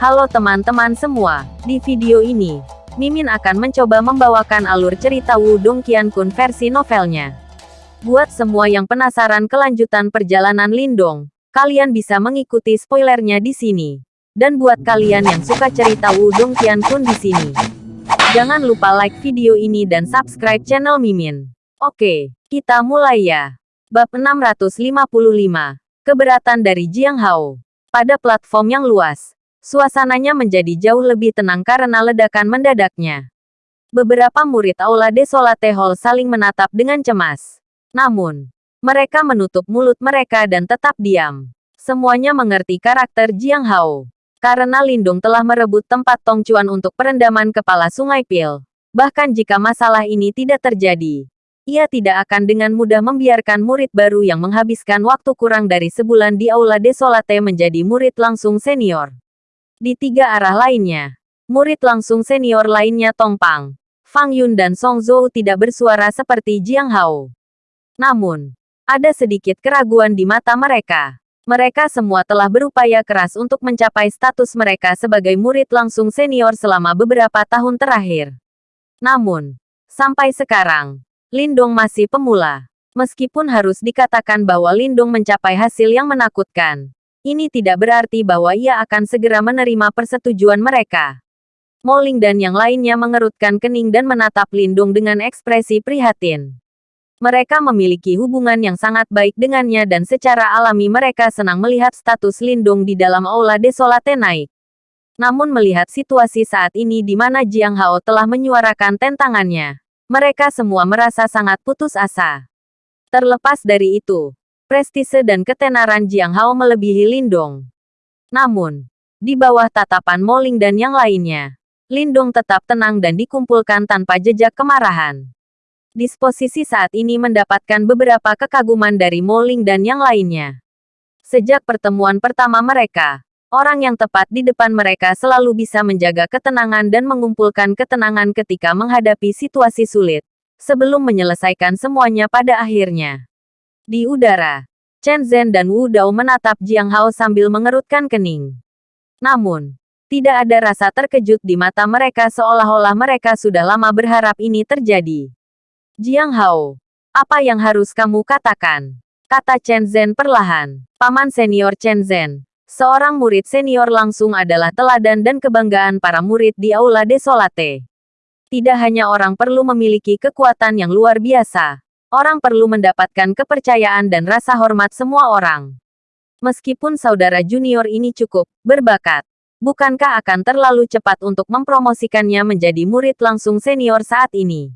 Halo teman-teman semua, di video ini, Mimin akan mencoba membawakan alur cerita Wudong Qiankun versi novelnya. Buat semua yang penasaran kelanjutan perjalanan Lindong, kalian bisa mengikuti spoilernya di sini. Dan buat kalian yang suka cerita Wudong Qiankun di sini, jangan lupa like video ini dan subscribe channel Mimin. Oke, kita mulai ya. Bab 655, Keberatan dari Jiang Hao. Pada platform yang luas, Suasananya menjadi jauh lebih tenang karena ledakan mendadaknya. Beberapa murid Aula Desolate Hall saling menatap dengan cemas. Namun, mereka menutup mulut mereka dan tetap diam. Semuanya mengerti karakter Jiang Hao. Karena Lindung telah merebut tempat Tong Chuan untuk perendaman kepala Sungai Pil. Bahkan jika masalah ini tidak terjadi, ia tidak akan dengan mudah membiarkan murid baru yang menghabiskan waktu kurang dari sebulan di Aula Desolate menjadi murid langsung senior. Di tiga arah lainnya, murid langsung senior lainnya Tong Pang, Fang Yun dan Song Zhou tidak bersuara seperti Jiang Hao. Namun, ada sedikit keraguan di mata mereka. Mereka semua telah berupaya keras untuk mencapai status mereka sebagai murid langsung senior selama beberapa tahun terakhir. Namun, sampai sekarang, Lindong masih pemula. Meskipun harus dikatakan bahwa Lindong mencapai hasil yang menakutkan, ini tidak berarti bahwa ia akan segera menerima persetujuan mereka. Moling dan yang lainnya mengerutkan kening dan menatap Lindung dengan ekspresi prihatin. Mereka memiliki hubungan yang sangat baik dengannya dan secara alami mereka senang melihat status Lindung di dalam Aula Desolate naik. Namun melihat situasi saat ini di mana Jiang Hao telah menyuarakan tentangannya, mereka semua merasa sangat putus asa. Terlepas dari itu, prestise dan ketenaran Jiang Hao melebihi Lindong. Namun, di bawah tatapan Moling dan yang lainnya, Lindong tetap tenang dan dikumpulkan tanpa jejak kemarahan. Disposisi saat ini mendapatkan beberapa kekaguman dari Moling dan yang lainnya. Sejak pertemuan pertama mereka, orang yang tepat di depan mereka selalu bisa menjaga ketenangan dan mengumpulkan ketenangan ketika menghadapi situasi sulit, sebelum menyelesaikan semuanya pada akhirnya. Di udara, Chen Zhen dan Wu Dao menatap Jiang Hao sambil mengerutkan kening. Namun, tidak ada rasa terkejut di mata mereka seolah-olah mereka sudah lama berharap ini terjadi. Jiang Hao, apa yang harus kamu katakan? Kata Chen Zhen perlahan. Paman senior Chen Zhen, seorang murid senior langsung adalah teladan dan kebanggaan para murid di Aula Desolate. Tidak hanya orang perlu memiliki kekuatan yang luar biasa, Orang perlu mendapatkan kepercayaan dan rasa hormat semua orang. Meskipun saudara junior ini cukup berbakat, bukankah akan terlalu cepat untuk mempromosikannya menjadi murid langsung senior saat ini?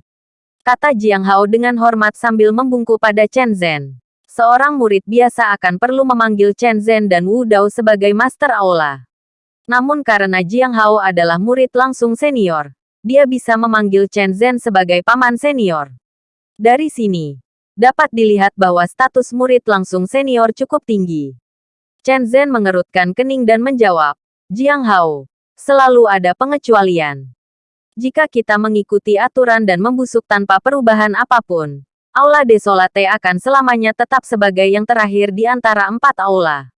Kata Jiang Hao dengan hormat sambil membungkuk pada Chen Zhen. Seorang murid biasa akan perlu memanggil Chen Zhen dan Wu Dao sebagai master aula. Namun karena Jiang Hao adalah murid langsung senior, dia bisa memanggil Chen Zhen sebagai paman senior. Dari sini, dapat dilihat bahwa status murid langsung senior cukup tinggi. Chen Zhen mengerutkan kening dan menjawab, Jiang Hao, selalu ada pengecualian. Jika kita mengikuti aturan dan membusuk tanpa perubahan apa pun, Aula Desolate akan selamanya tetap sebagai yang terakhir di antara empat aula.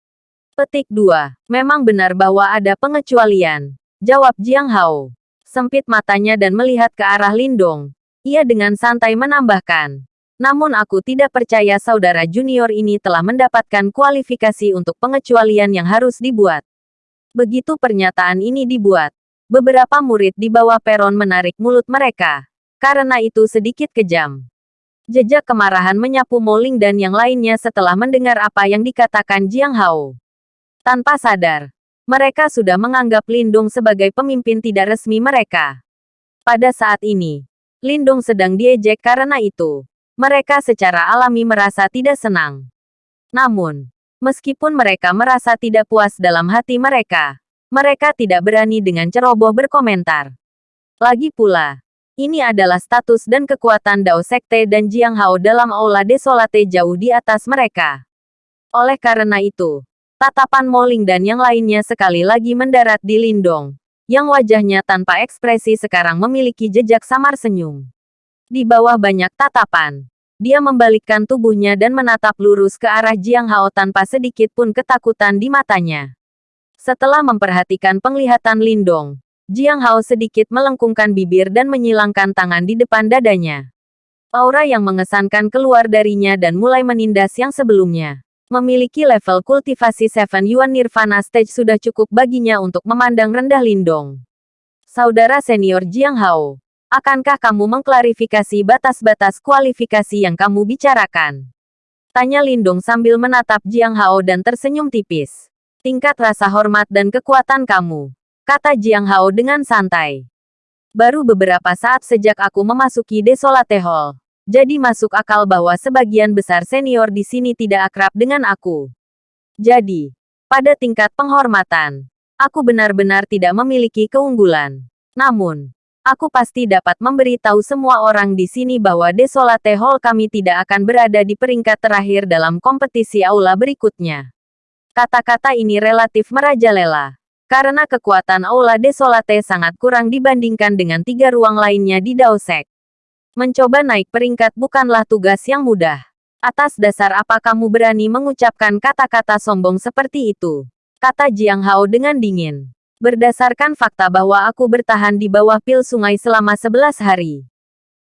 Petik 2. Memang benar bahwa ada pengecualian. Jawab Jiang Hao. Sempit matanya dan melihat ke arah Lindong, ia dengan santai menambahkan. Namun aku tidak percaya saudara junior ini telah mendapatkan kualifikasi untuk pengecualian yang harus dibuat. Begitu pernyataan ini dibuat, beberapa murid di bawah peron menarik mulut mereka. Karena itu sedikit kejam. Jejak kemarahan menyapu Moling dan yang lainnya setelah mendengar apa yang dikatakan Jiang Hao. Tanpa sadar, mereka sudah menganggap Lindung sebagai pemimpin tidak resmi mereka. Pada saat ini, Lindung sedang diejek karena itu. Mereka secara alami merasa tidak senang. Namun, meskipun mereka merasa tidak puas dalam hati mereka, mereka tidak berani dengan ceroboh berkomentar. Lagi pula, ini adalah status dan kekuatan Dao Sekte dan Jiang Hao dalam Aula Desolate jauh di atas mereka. Oleh karena itu, tatapan Moling dan yang lainnya sekali lagi mendarat di Lindong yang wajahnya tanpa ekspresi sekarang memiliki jejak samar senyum. Di bawah banyak tatapan, dia membalikkan tubuhnya dan menatap lurus ke arah Jiang Hao tanpa sedikit pun ketakutan di matanya. Setelah memperhatikan penglihatan Lindong, Jiang Hao sedikit melengkungkan bibir dan menyilangkan tangan di depan dadanya. Aura yang mengesankan keluar darinya dan mulai menindas yang sebelumnya. Memiliki level kultivasi Seven Yuan Nirvana Stage sudah cukup baginya untuk memandang rendah Lindong. Saudara senior Jiang Hao, akankah kamu mengklarifikasi batas-batas kualifikasi yang kamu bicarakan? Tanya Lindong sambil menatap Jiang Hao dan tersenyum tipis. Tingkat rasa hormat dan kekuatan kamu, kata Jiang Hao dengan santai. Baru beberapa saat sejak aku memasuki Desolate Hall, jadi masuk akal bahwa sebagian besar senior di sini tidak akrab dengan aku. Jadi, pada tingkat penghormatan, aku benar-benar tidak memiliki keunggulan. Namun, aku pasti dapat memberitahu semua orang di sini bahwa Desolate Hall kami tidak akan berada di peringkat terakhir dalam kompetisi aula berikutnya. Kata-kata ini relatif merajalela. Karena kekuatan aula Desolate sangat kurang dibandingkan dengan tiga ruang lainnya di Daosek. Mencoba naik peringkat bukanlah tugas yang mudah. Atas dasar apa kamu berani mengucapkan kata-kata sombong seperti itu? Kata Jiang Hao dengan dingin. Berdasarkan fakta bahwa aku bertahan di bawah pil sungai selama 11 hari.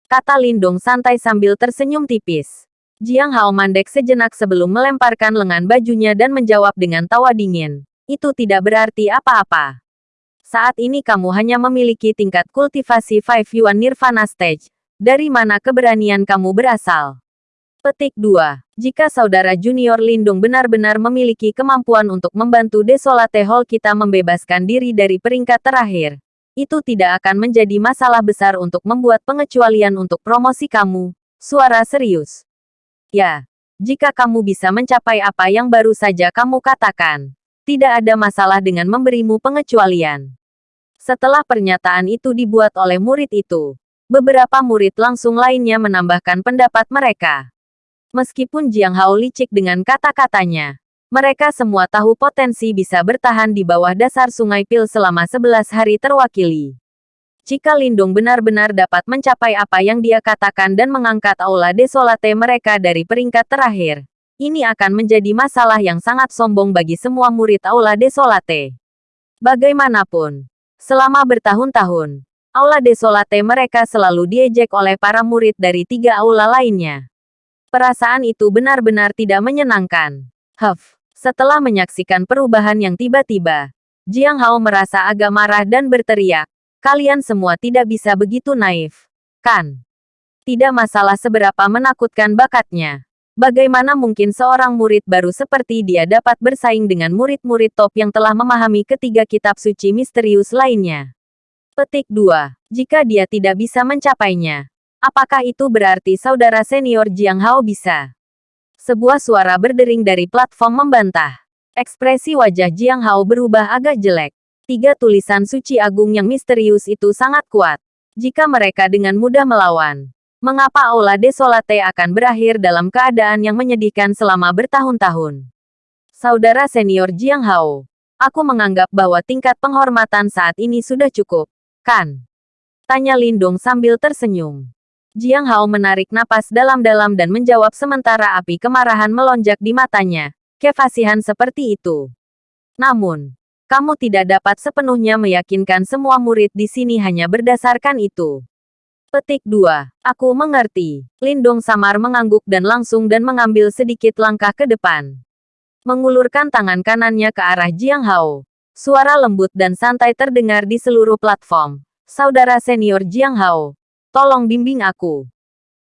Kata Lindong santai sambil tersenyum tipis. Jiang Hao mandek sejenak sebelum melemparkan lengan bajunya dan menjawab dengan tawa dingin. Itu tidak berarti apa-apa. Saat ini kamu hanya memiliki tingkat kultivasi Five Yuan Nirvana Stage, dari mana keberanian kamu berasal? Petik 2. Jika saudara junior Lindung benar-benar memiliki kemampuan untuk membantu Desolate Hall kita membebaskan diri dari peringkat terakhir, itu tidak akan menjadi masalah besar untuk membuat pengecualian untuk promosi kamu. Suara serius. Ya, jika kamu bisa mencapai apa yang baru saja kamu katakan, tidak ada masalah dengan memberimu pengecualian. Setelah pernyataan itu dibuat oleh murid itu, Beberapa murid langsung lainnya menambahkan pendapat mereka. Meskipun Jiang Hao licik dengan kata-katanya, mereka semua tahu potensi bisa bertahan di bawah dasar sungai Pil selama 11 hari terwakili. Jika Lindung benar-benar dapat mencapai apa yang dia katakan dan mengangkat aula desolate mereka dari peringkat terakhir, ini akan menjadi masalah yang sangat sombong bagi semua murid aula desolate. Bagaimanapun, selama bertahun-tahun, Aula Desolate mereka selalu diejek oleh para murid dari tiga aula lainnya. Perasaan itu benar-benar tidak menyenangkan. Huff, setelah menyaksikan perubahan yang tiba-tiba, Jiang Hao merasa agak marah dan berteriak, kalian semua tidak bisa begitu naif. Kan? Tidak masalah seberapa menakutkan bakatnya. Bagaimana mungkin seorang murid baru seperti dia dapat bersaing dengan murid-murid top yang telah memahami ketiga kitab suci misterius lainnya? Petik 2. Jika dia tidak bisa mencapainya, apakah itu berarti saudara senior Jiang Hao bisa? Sebuah suara berdering dari platform membantah. Ekspresi wajah Jiang Hao berubah agak jelek. Tiga tulisan suci agung yang misterius itu sangat kuat. Jika mereka dengan mudah melawan, mengapa Aula Desolate akan berakhir dalam keadaan yang menyedihkan selama bertahun-tahun? Saudara senior Jiang Hao, aku menganggap bahwa tingkat penghormatan saat ini sudah cukup. Kan? Tanya Lindong sambil tersenyum. Jiang Hao menarik napas dalam-dalam dan menjawab sementara api kemarahan melonjak di matanya. Kefasihan seperti itu. Namun, kamu tidak dapat sepenuhnya meyakinkan semua murid di sini hanya berdasarkan itu. Petik 2. Aku mengerti. Lindong samar mengangguk dan langsung dan mengambil sedikit langkah ke depan. Mengulurkan tangan kanannya ke arah Jiang Hao. Suara lembut dan santai terdengar di seluruh platform. Saudara senior Jiang Hao, tolong bimbing aku.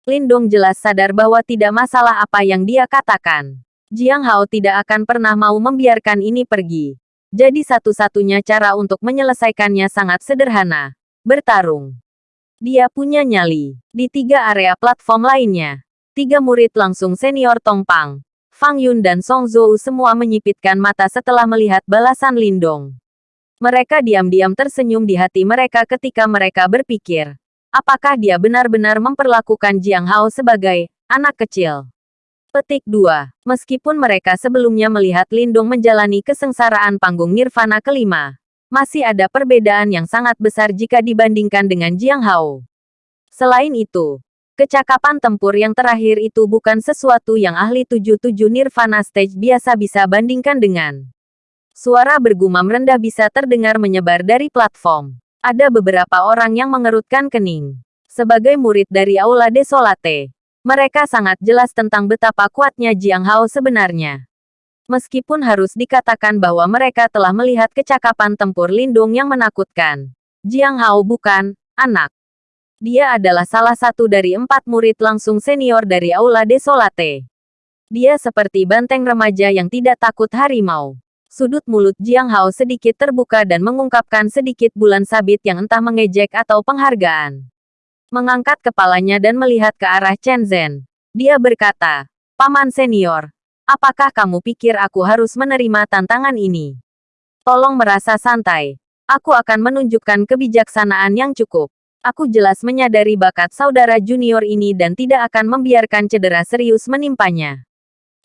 Lindong jelas sadar bahwa tidak masalah apa yang dia katakan. Jiang Hao tidak akan pernah mau membiarkan ini pergi. Jadi satu-satunya cara untuk menyelesaikannya sangat sederhana. Bertarung. Dia punya nyali. Di tiga area platform lainnya. Tiga murid langsung senior Tongpang, Fang Yun dan Song Zhou semua menyipitkan mata setelah melihat balasan Lindong. Mereka diam-diam tersenyum di hati mereka ketika mereka berpikir, apakah dia benar-benar memperlakukan Jiang Hao sebagai anak kecil. Petik 2. Meskipun mereka sebelumnya melihat Lindong menjalani kesengsaraan panggung Nirvana kelima, masih ada perbedaan yang sangat besar jika dibandingkan dengan Jiang Hao. Selain itu, Kecakapan tempur yang terakhir itu bukan sesuatu yang ahli 77 Nirvana Stage biasa bisa bandingkan dengan. Suara bergumam rendah bisa terdengar menyebar dari platform. Ada beberapa orang yang mengerutkan kening. Sebagai murid dari Aula Desolate, mereka sangat jelas tentang betapa kuatnya Jiang Hao sebenarnya. Meskipun harus dikatakan bahwa mereka telah melihat kecakapan tempur lindung yang menakutkan. Jiang Hao bukan anak. Dia adalah salah satu dari empat murid langsung senior dari Aula Desolate. Dia seperti banteng remaja yang tidak takut harimau. Sudut mulut Jiang Hao sedikit terbuka dan mengungkapkan sedikit bulan sabit yang entah mengejek atau penghargaan. Mengangkat kepalanya dan melihat ke arah Chen Zhen. Dia berkata, Paman senior, apakah kamu pikir aku harus menerima tantangan ini? Tolong merasa santai. Aku akan menunjukkan kebijaksanaan yang cukup. Aku jelas menyadari bakat saudara junior ini dan tidak akan membiarkan cedera serius menimpanya.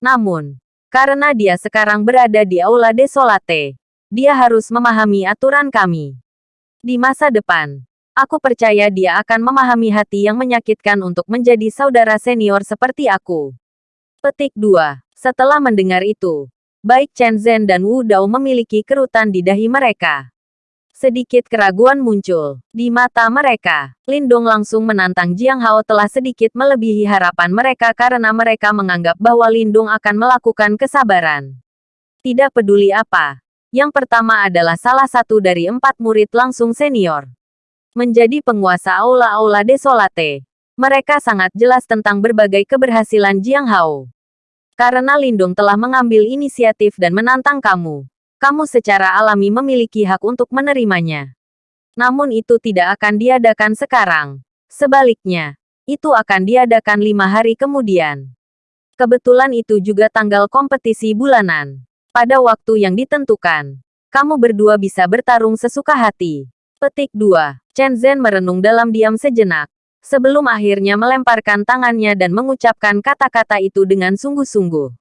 Namun, karena dia sekarang berada di Aula Desolate. Dia harus memahami aturan kami. Di masa depan, aku percaya dia akan memahami hati yang menyakitkan untuk menjadi saudara senior seperti aku. Petik 2. Setelah mendengar itu, baik Chen Zhen dan Wu Dao memiliki kerutan di dahi mereka. Sedikit keraguan muncul di mata mereka. Lindong langsung menantang Jiang Hao telah sedikit melebihi harapan mereka karena mereka menganggap bahwa Lindong akan melakukan kesabaran. Tidak peduli apa. Yang pertama adalah salah satu dari empat murid langsung senior. Menjadi penguasa aula-aula desolate. Mereka sangat jelas tentang berbagai keberhasilan Jiang Hao. Karena Lindong telah mengambil inisiatif dan menantang kamu kamu secara alami memiliki hak untuk menerimanya. Namun itu tidak akan diadakan sekarang. Sebaliknya, itu akan diadakan lima hari kemudian. Kebetulan itu juga tanggal kompetisi bulanan. Pada waktu yang ditentukan, kamu berdua bisa bertarung sesuka hati. Petik 2. Chen Zhen merenung dalam diam sejenak. Sebelum akhirnya melemparkan tangannya dan mengucapkan kata-kata itu dengan sungguh-sungguh.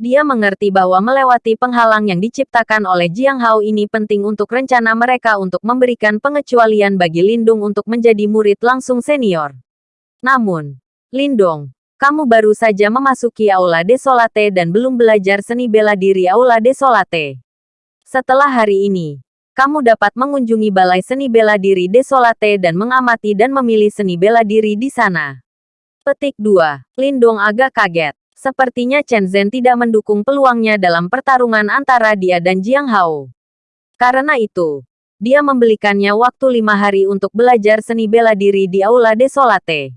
Dia mengerti bahwa melewati penghalang yang diciptakan oleh Jiang Hao ini penting untuk rencana mereka untuk memberikan pengecualian bagi Lindung untuk menjadi murid langsung senior. Namun, Lindong, kamu baru saja memasuki Aula Desolate dan belum belajar seni bela diri Aula Desolate. Setelah hari ini, kamu dapat mengunjungi Balai Seni Bela Diri Desolate dan mengamati dan memilih seni bela diri di sana. Petik 2. Lindong agak kaget. Sepertinya Chen Zhen tidak mendukung peluangnya dalam pertarungan antara dia dan Jiang Hao. Karena itu, dia membelikannya waktu lima hari untuk belajar seni bela diri di Aula Desolate.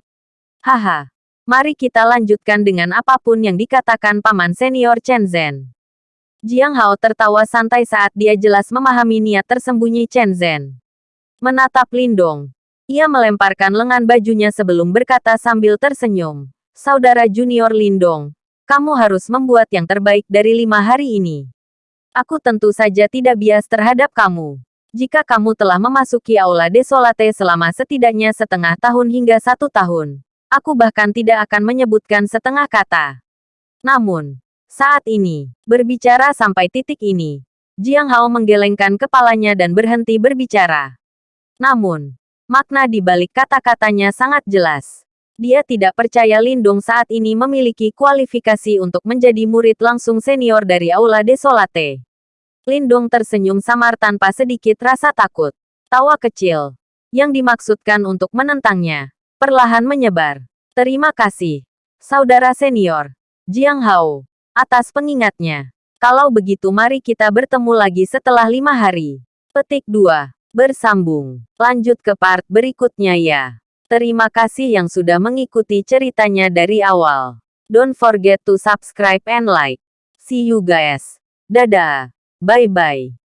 Haha, mari kita lanjutkan dengan apa pun yang dikatakan paman senior Chen Zhen. Jiang Hao tertawa santai saat dia jelas memahami niat tersembunyi Chen Zhen. Menatap Lindong, ia melemparkan lengan bajunya sebelum berkata sambil tersenyum. Saudara junior Lindong, kamu harus membuat yang terbaik dari lima hari ini. Aku tentu saja tidak bias terhadap kamu. Jika kamu telah memasuki Aula Desolate selama setidaknya setengah tahun hingga satu tahun, aku bahkan tidak akan menyebutkan setengah kata. Namun, saat ini, berbicara sampai titik ini, Jiang Hao menggelengkan kepalanya dan berhenti berbicara. Namun, makna di balik kata-katanya sangat jelas. Dia tidak percaya Lindung saat ini memiliki kualifikasi untuk menjadi murid langsung senior dari Aula Desolate. Lindung tersenyum samar tanpa sedikit rasa takut. Tawa kecil. Yang dimaksudkan untuk menentangnya. Perlahan menyebar. Terima kasih. Saudara senior. Jiang Hao. Atas pengingatnya. Kalau begitu mari kita bertemu lagi setelah lima hari. Petik 2. Bersambung. Lanjut ke part berikutnya ya. Terima kasih yang sudah mengikuti ceritanya dari awal. Don't forget to subscribe and like. See you guys. Dadah. Bye-bye.